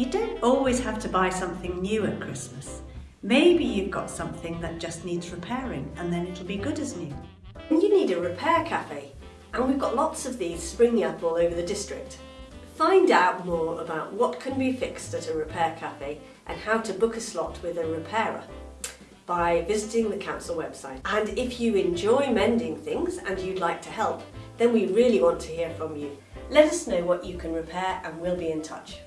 You don't always have to buy something new at Christmas. Maybe you've got something that just needs repairing and then it'll be good as new. You need a repair cafe, and we've got lots of these springing up all over the district. Find out more about what can be fixed at a repair cafe and how to book a slot with a repairer by visiting the council website. And if you enjoy mending things and you'd like to help, then we really want to hear from you. Let us know what you can repair and we'll be in touch.